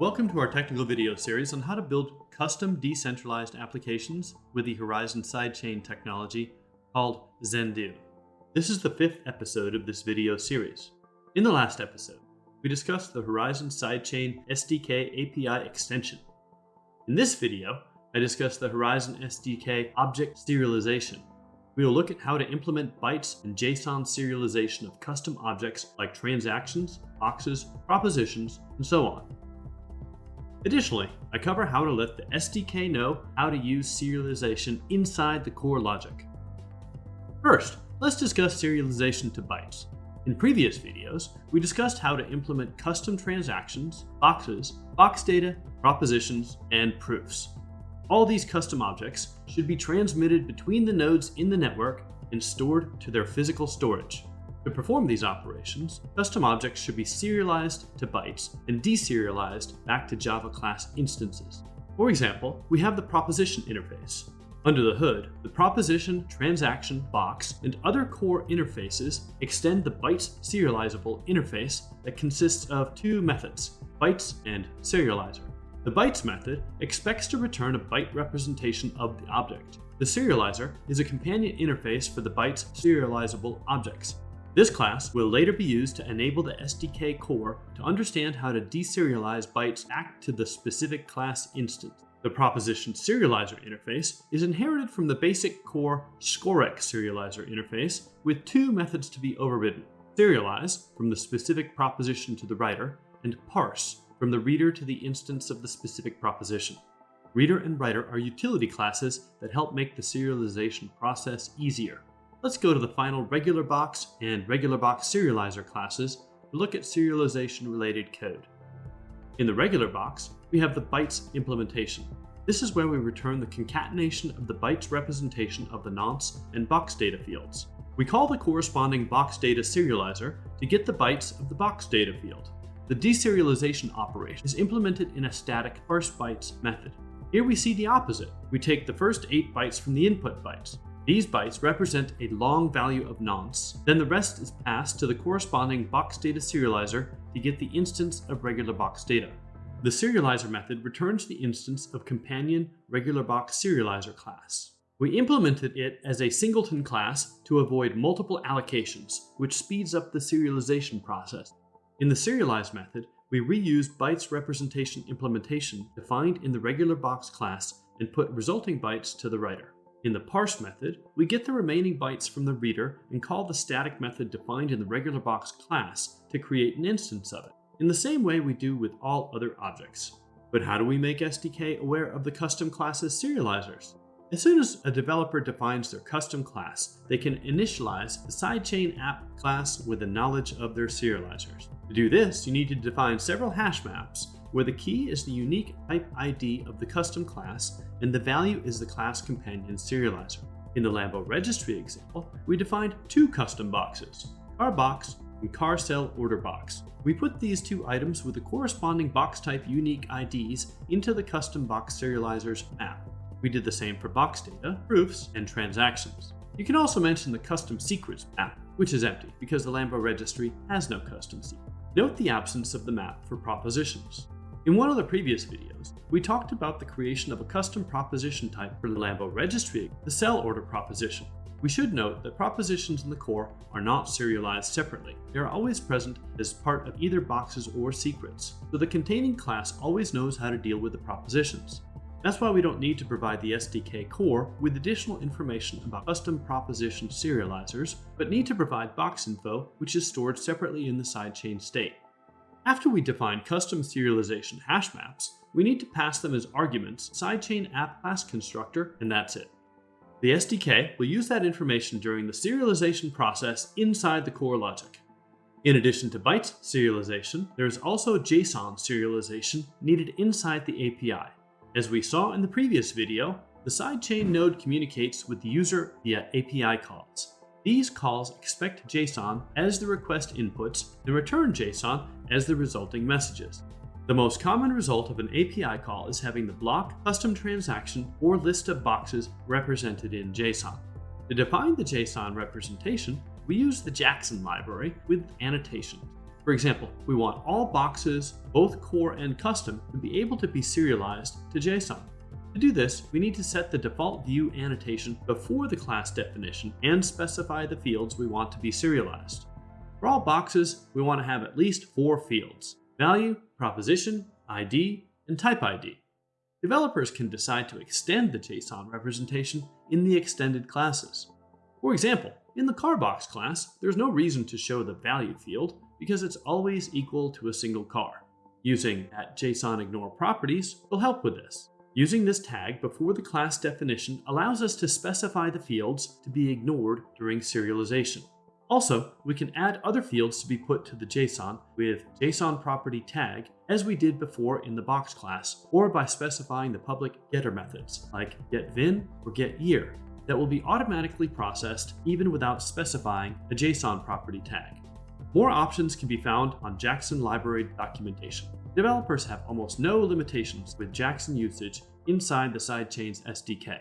Welcome to our technical video series on how to build custom decentralized applications with the Horizen sidechain technology called Zendoo. This is the fifth episode of this video series. In the last episode, we discussed the Horizen sidechain SDK API extension. In this video, I discuss the Horizen SDK object serialization. We will look at how to implement bytes and JSON serialization of custom objects like transactions, boxes, propositions, and so on. Additionally, I cover how to let the SDK know how to use serialization inside the core logic. First, let's discuss serialization to bytes. In previous videos, we discussed how to implement custom transactions, boxes, box data, propositions, and proofs. All these custom objects should be transmitted between the nodes in the network and stored to their physical storage. To perform these operations, custom objects should be serialized to bytes and deserialized back to Java class instances. For example, we have the proposition interface. Under the hood, the proposition, transaction, box, and other core interfaces extend the bytes serializable interface that consists of two methods, bytes and serializer. The bytes method expects to return a byte representation of the object. The serializer is a companion interface for the bytes serializable objects. This class will later be used to enable the SDK core to understand how to deserialize bytes back to the specific class instance. The proposition serializer interface is inherited from the basic core Scorex serializer interface with two methods to be overridden. Serialize from the specific proposition to the writer and parse from the reader to the instance of the specific proposition. Reader and writer are utility classes that help make the serialization process easier. Let's go to the final regular box and regular box serializer classes to look at serialization related code. In the regular box, we have the bytes implementation. This is where we return the concatenation of the bytes representation of the nonce and box data fields. We call the corresponding box data serializer to get the bytes of the box data field. The deserialization operation is implemented in a static parse bytes method. Here we see the opposite. We take the first 8 bytes from the input bytes, these bytes represent a long value of nonce, then the rest is passed to the corresponding box data serializer to get the instance of regular box data. The serializer method returns the instance of companion regular box serializer class. We implemented it as a singleton class to avoid multiple allocations, which speeds up the serialization process. In the serialize method, we reuse bytes representation implementation defined in the regular box class and put resulting bytes to the writer. In the parse method, we get the remaining bytes from the reader and call the static method defined in the regular box class to create an instance of it, in the same way we do with all other objects. But how do we make SDK aware of the custom class's serializers? As soon as a developer defines their custom class, they can initialize the sidechain app class with the knowledge of their serializers. To do this, you need to define several hash maps where the key is the unique type ID of the custom class and the value is the class companion serializer. In the Lambo registry example, we defined two custom boxes, car box and car sell order box. We put these two items with the corresponding box type unique IDs into the custom box serializer's map. We did the same for box data, proofs, and transactions. You can also mention the custom secrets map, which is empty because the Lambo registry has no custom secret. Note the absence of the map for propositions. In one of the previous videos, we talked about the creation of a custom proposition type for the Lambo registry, the sell order proposition. We should note that propositions in the core are not serialized separately. They are always present as part of either boxes or secrets, so the containing class always knows how to deal with the propositions. That's why we don't need to provide the SDK core with additional information about custom proposition serializers, but need to provide box info, which is stored separately in the sidechain state. After we define custom serialization hash maps, we need to pass them as arguments sidechain app class constructor, and that's it. The SDK will use that information during the serialization process inside the core logic. In addition to bytes serialization, there is also JSON serialization needed inside the API. As we saw in the previous video, the sidechain node communicates with the user via API calls. These calls expect JSON as the request inputs and return JSON as the resulting messages. The most common result of an API call is having the block, custom transaction, or list of boxes represented in JSON. To define the JSON representation, we use the Jackson library with annotations. For example, we want all boxes, both core and custom, to be able to be serialized to JSON. To do this, we need to set the default view annotation before the class definition and specify the fields we want to be serialized. For all boxes, we want to have at least four fields, value, proposition, ID, and type ID. Developers can decide to extend the JSON representation in the extended classes. For example, in the CarBox class, there's no reason to show the value field because it's always equal to a single car. Using at JSON ignore properties will help with this. Using this tag before the class definition allows us to specify the fields to be ignored during serialization. Also, we can add other fields to be put to the JSON with JSON property tag as we did before in the box class, or by specifying the public getter methods like getVin or getYear that will be automatically processed even without specifying a JSON property tag. More options can be found on Jackson library documentation. Developers have almost no limitations with Jackson usage inside the Sidechains SDK.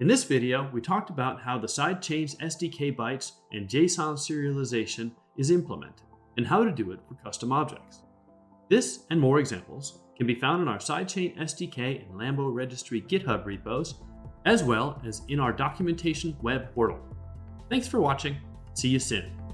In this video, we talked about how the Sidechains SDK bytes and JSON serialization is implemented, and how to do it for custom objects. This and more examples can be found in our Sidechain SDK and Lambo Registry GitHub repos, as well as in our documentation web portal. Thanks for watching. See you soon.